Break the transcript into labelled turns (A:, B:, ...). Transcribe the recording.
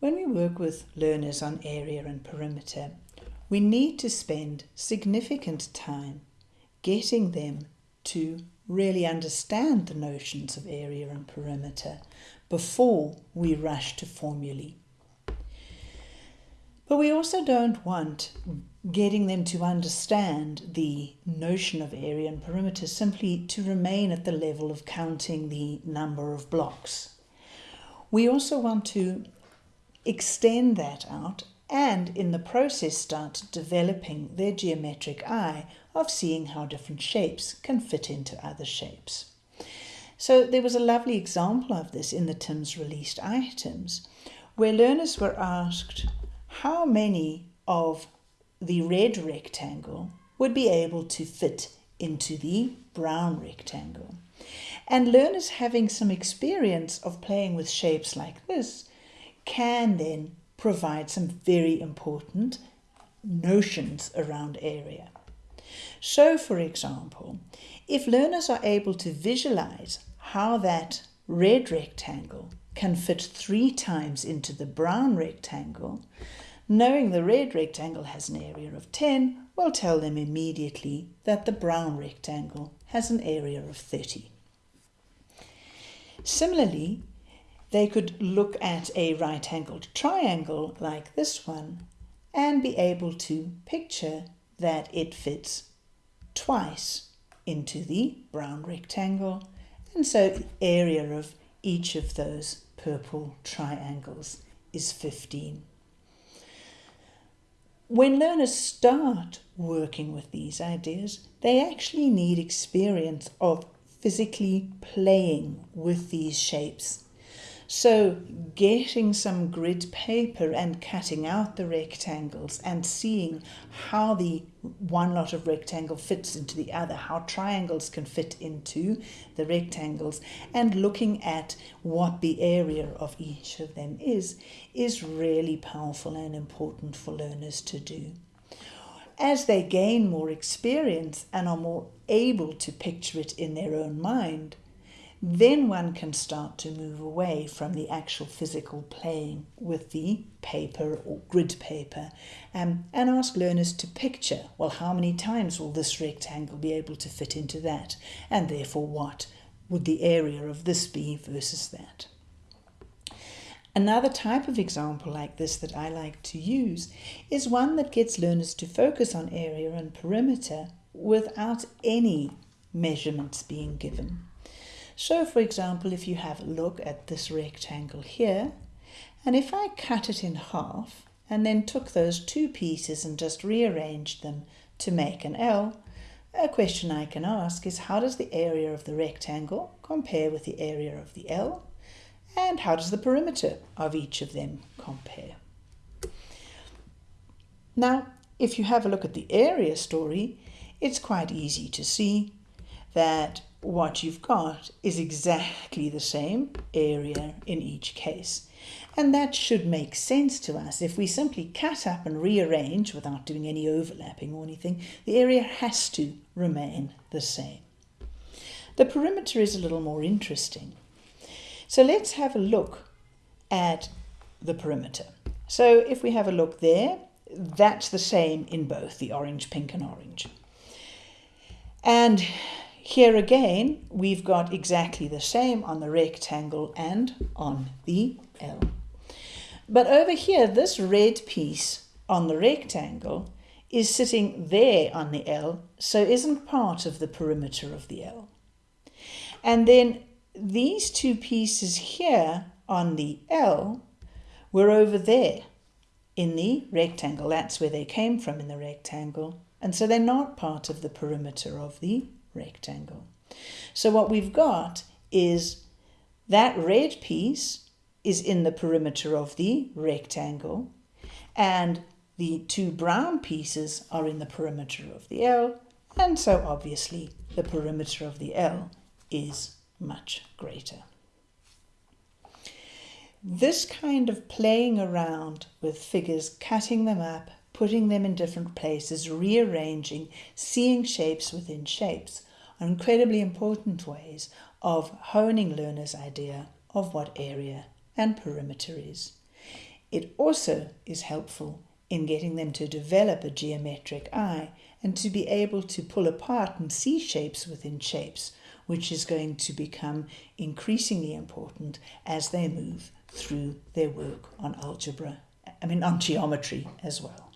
A: When we work with learners on area and perimeter, we need to spend significant time getting them to really understand the notions of area and perimeter before we rush to formulae. But we also don't want getting them to understand the notion of area and perimeter simply to remain at the level of counting the number of blocks. We also want to extend that out and in the process start developing their geometric eye of seeing how different shapes can fit into other shapes. So there was a lovely example of this in the TIMSS released items where learners were asked how many of the red rectangle would be able to fit into the brown rectangle. And learners having some experience of playing with shapes like this can then provide some very important notions around area. So, for example, if learners are able to visualize how that red rectangle can fit three times into the brown rectangle, knowing the red rectangle has an area of 10 will tell them immediately that the brown rectangle has an area of 30. Similarly, they could look at a right-angled triangle like this one and be able to picture that it fits twice into the brown rectangle and so the area of each of those purple triangles is 15. When learners start working with these ideas, they actually need experience of physically playing with these shapes so getting some grid paper and cutting out the rectangles and seeing how the one lot of rectangle fits into the other, how triangles can fit into the rectangles and looking at what the area of each of them is, is really powerful and important for learners to do. As they gain more experience and are more able to picture it in their own mind, then one can start to move away from the actual physical playing with the paper or grid paper um, and ask learners to picture, well, how many times will this rectangle be able to fit into that? And therefore, what would the area of this be versus that? Another type of example like this that I like to use is one that gets learners to focus on area and perimeter without any measurements being given. So for example, if you have a look at this rectangle here, and if I cut it in half and then took those two pieces and just rearranged them to make an L, a question I can ask is how does the area of the rectangle compare with the area of the L? And how does the perimeter of each of them compare? Now, if you have a look at the area story, it's quite easy to see that what you've got is exactly the same area in each case. And that should make sense to us. If we simply cut up and rearrange without doing any overlapping or anything, the area has to remain the same. The perimeter is a little more interesting. So let's have a look at the perimeter. So if we have a look there, that's the same in both the orange, pink and orange. And here again, we've got exactly the same on the rectangle and on the L. But over here, this red piece on the rectangle is sitting there on the L, so isn't part of the perimeter of the L. And then these two pieces here on the L were over there in the rectangle. That's where they came from in the rectangle. And so they're not part of the perimeter of the rectangle. So what we've got is that red piece is in the perimeter of the rectangle and the two brown pieces are in the perimeter of the L and so obviously the perimeter of the L is much greater. This kind of playing around with figures, cutting them up, putting them in different places, rearranging, seeing shapes within shapes are incredibly important ways of honing learners' idea of what area and perimeter is. It also is helpful in getting them to develop a geometric eye and to be able to pull apart and see shapes within shapes, which is going to become increasingly important as they move through their work on algebra, I mean, on geometry as well.